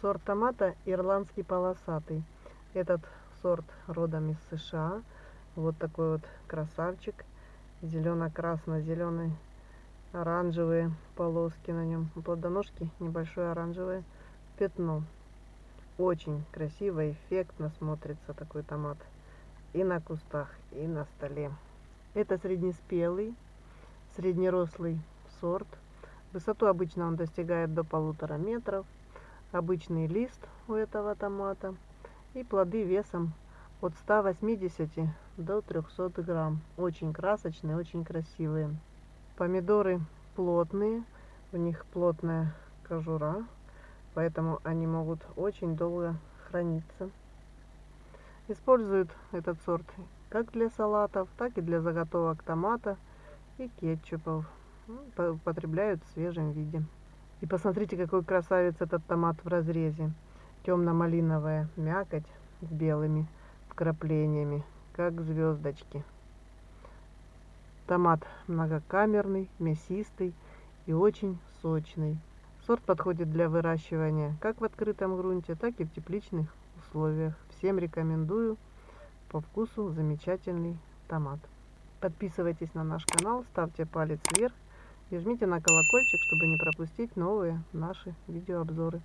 Сорт томата ирландский полосатый. Этот сорт родом из США. Вот такой вот красавчик. Зелено-красно-зеленый. Оранжевые полоски на нем. У плодоножки небольшое оранжевое пятно. Очень красиво, эффектно смотрится такой томат. И на кустах, и на столе. Это среднеспелый, среднерослый сорт. Высоту обычно он достигает до полутора метров обычный лист у этого томата и плоды весом от 180 до 300 грамм. Очень красочные, очень красивые. Помидоры плотные, у них плотная кожура, поэтому они могут очень долго храниться. Используют этот сорт как для салатов, так и для заготовок томата и кетчупов. Потребляют в свежем виде. И посмотрите, какой красавец этот томат в разрезе. Темно-малиновая мякоть с белыми вкраплениями, как звездочки. Томат многокамерный, мясистый и очень сочный. Сорт подходит для выращивания как в открытом грунте, так и в тепличных условиях. Всем рекомендую. По вкусу замечательный томат. Подписывайтесь на наш канал, ставьте палец вверх и жмите на колокольчик, чтобы не пропустить новые наши видеообзоры.